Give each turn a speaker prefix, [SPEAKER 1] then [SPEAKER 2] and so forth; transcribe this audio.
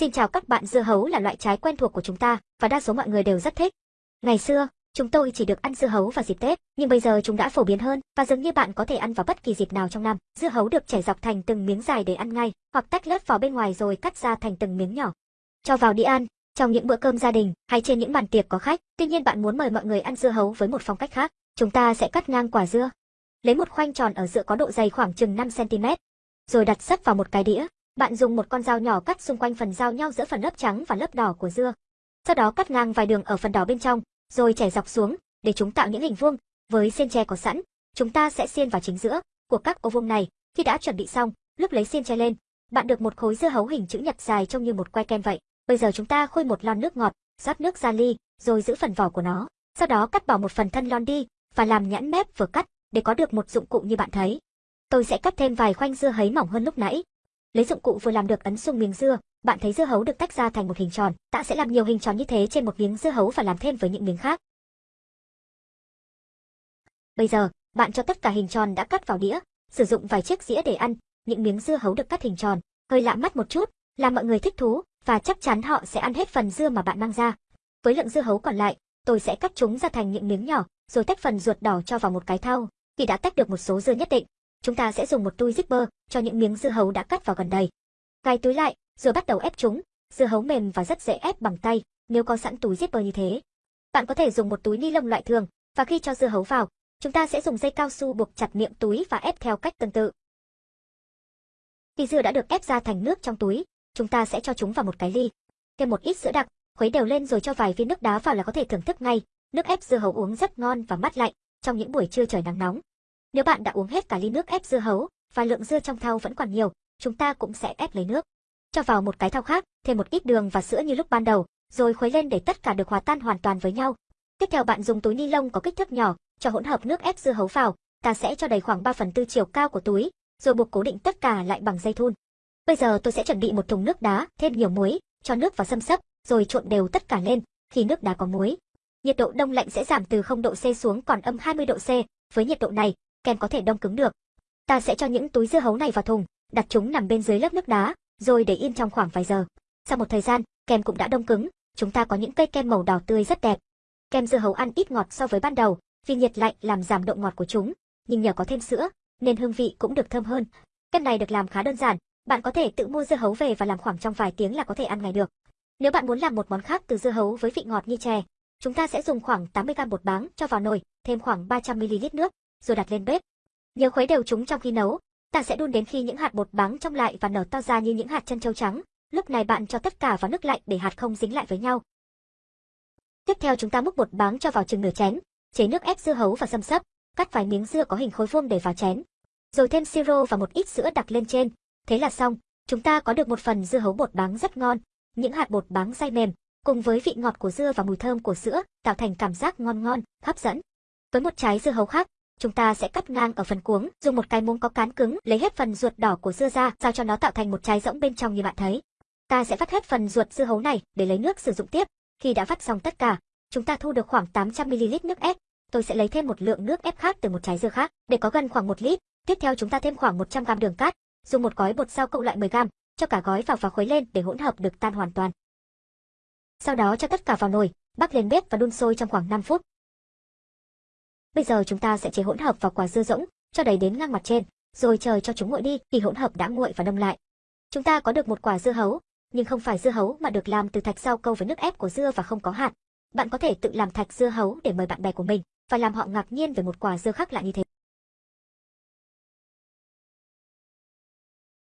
[SPEAKER 1] Xin chào các bạn, dưa hấu là loại trái quen thuộc của chúng ta và đa số mọi người đều rất thích. Ngày xưa, chúng tôi chỉ được ăn dưa hấu vào dịp Tết, nhưng bây giờ chúng đã phổ biến hơn và dường như bạn có thể ăn vào bất kỳ dịp nào trong năm. Dưa hấu được chẻ dọc thành từng miếng dài để ăn ngay, hoặc tách lớp vỏ bên ngoài rồi cắt ra thành từng miếng nhỏ. Cho vào đĩa ăn, trong những bữa cơm gia đình hay trên những bàn tiệc có khách. Tuy nhiên bạn muốn mời mọi người ăn dưa hấu với một phong cách khác. Chúng ta sẽ cắt ngang quả dưa, lấy một khoanh tròn ở giữa có độ dày khoảng chừng 5 cm, rồi đặt sắp vào một cái đĩa. Bạn dùng một con dao nhỏ cắt xung quanh phần giao nhau giữa phần lớp trắng và lớp đỏ của dưa. Sau đó cắt ngang vài đường ở phần đỏ bên trong, rồi chảy dọc xuống để chúng tạo những hình vuông. Với xiên tre có sẵn, chúng ta sẽ xiên vào chính giữa của các ô vuông này. Khi đã chuẩn bị xong, lúc lấy xiên tre lên, bạn được một khối dưa hấu hình chữ nhật dài trông như một que kem vậy. Bây giờ chúng ta khui một lon nước ngọt, rót nước ra ly, rồi giữ phần vỏ của nó. Sau đó cắt bỏ một phần thân lon đi và làm nhãn mép vừa cắt để có được một dụng cụ như bạn thấy. Tôi sẽ cắt thêm vài khoanh dưa hấy mỏng hơn lúc nãy, Lấy dụng cụ vừa làm được ấn xuống miếng dưa, bạn thấy dưa hấu được tách ra thành một hình tròn. Ta sẽ làm nhiều hình tròn như thế trên một miếng dưa hấu và làm thêm với những miếng khác. Bây giờ, bạn cho tất cả hình tròn đã cắt vào đĩa, sử dụng vài chiếc dĩa để ăn. Những miếng dưa hấu được cắt hình tròn, hơi lạ mắt một chút, làm mọi người thích thú và chắc chắn họ sẽ ăn hết phần dưa mà bạn mang ra. Với lượng dưa hấu còn lại, tôi sẽ cắt chúng ra thành những miếng nhỏ, rồi tách phần ruột đỏ cho vào một cái thau. Khi đã tách được một số dưa nhất định, Chúng ta sẽ dùng một túi zipper cho những miếng dưa hấu đã cắt vào gần đây. Cài túi lại, rồi bắt đầu ép chúng. Dưa hấu mềm và rất dễ ép bằng tay, nếu có sẵn túi zipper như thế. Bạn có thể dùng một túi ni lông loại thường, và khi cho dưa hấu vào, chúng ta sẽ dùng dây cao su buộc chặt miệng túi và ép theo cách tương tự. Khi dưa đã được ép ra thành nước trong túi, chúng ta sẽ cho chúng vào một cái ly. Thêm một ít sữa đặc, khuấy đều lên rồi cho vài viên nước đá vào là có thể thưởng thức ngay. Nước ép dưa hấu uống rất ngon và mát lạnh trong những buổi trưa trời nắng nóng. Nếu bạn đã uống hết cả ly nước ép dưa hấu và lượng dưa trong thau vẫn còn nhiều, chúng ta cũng sẽ ép lấy nước. Cho vào một cái thau khác, thêm một ít đường và sữa như lúc ban đầu, rồi khuấy lên để tất cả được hòa tan hoàn toàn với nhau. Tiếp theo bạn dùng túi ni lông có kích thước nhỏ, cho hỗn hợp nước ép dưa hấu vào, ta sẽ cho đầy khoảng 3 phần tư chiều cao của túi, rồi buộc cố định tất cả lại bằng dây thun. Bây giờ tôi sẽ chuẩn bị một thùng nước đá, thêm nhiều muối, cho nước vào xâm sấp, rồi trộn đều tất cả lên, khi nước đá có muối. Nhiệt độ đông lạnh sẽ giảm từ 0 độ C xuống còn âm 20 độ C, với nhiệt độ này, kem có thể đông cứng được. Ta sẽ cho những túi dưa hấu này vào thùng, đặt chúng nằm bên dưới lớp nước đá, rồi để yên trong khoảng vài giờ. Sau một thời gian, kem cũng đã đông cứng, chúng ta có những cây kem màu đỏ tươi rất đẹp. Kem dưa hấu ăn ít ngọt so với ban đầu, vì nhiệt lạnh làm giảm độ ngọt của chúng, nhưng nhờ có thêm sữa, nên hương vị cũng được thơm hơn. Kem này được làm khá đơn giản, bạn có thể tự mua dưa hấu về và làm khoảng trong vài tiếng là có thể ăn ngay được. Nếu bạn muốn làm một món khác từ dưa hấu với vị ngọt như chè, chúng ta sẽ dùng khoảng 80g bột báng cho vào nồi, thêm khoảng 300ml nước, rồi đặt lên bếp. Nhớ khuấy đều chúng trong khi nấu. Ta sẽ đun đến khi những hạt bột báng trong lại và nở to ra như những hạt chân châu trắng. Lúc này bạn cho tất cả vào nước lạnh để hạt không dính lại với nhau. Tiếp theo chúng ta múc bột báng cho vào chừng nửa chén, chế nước ép dưa hấu và xâm sấp, cắt vài miếng dưa có hình khối vuông để vào chén. Rồi thêm siro và một ít sữa đặc lên trên. Thế là xong, chúng ta có được một phần dưa hấu bột báng rất ngon. Những hạt bột báng dai mềm, cùng với vị ngọt của dưa và mùi thơm của sữa, tạo thành cảm giác ngon ngon, hấp dẫn. Với một trái dưa hấu khác, chúng ta sẽ cắt ngang ở phần cuống, dùng một cái muỗng có cán cứng, lấy hết phần ruột đỏ của dưa ra, sao cho nó tạo thành một trái rỗng bên trong như bạn thấy. Ta sẽ vắt hết phần ruột dưa hấu này để lấy nước sử dụng tiếp. Khi đã vắt xong tất cả, chúng ta thu được khoảng 800ml nước ép. Tôi sẽ lấy thêm một lượng nước ép khác từ một trái dưa khác, để có gần khoảng 1 lít. Tiếp theo chúng ta thêm khoảng 100g đường cát, dùng một gói bột rau cộng lại 10g, cho cả gói vào và khuấy lên để hỗn hợp được tan hoàn toàn. Sau đó cho tất cả vào nồi, bắc lên bếp và đun sôi trong khoảng 5 phút. Bây giờ chúng ta sẽ chế hỗn hợp vào quả dưa rỗng, cho đầy đến ngang mặt trên, rồi chờ cho chúng nguội đi, khi hỗn hợp đã nguội và đông lại. Chúng ta có được một quả dưa hấu, nhưng không phải dưa hấu mà được làm từ thạch rau câu với nước ép của dưa và không có hạt. Bạn có thể tự làm thạch dưa hấu để mời bạn bè của mình và làm họ ngạc nhiên về một quả dưa khác lạ như thế.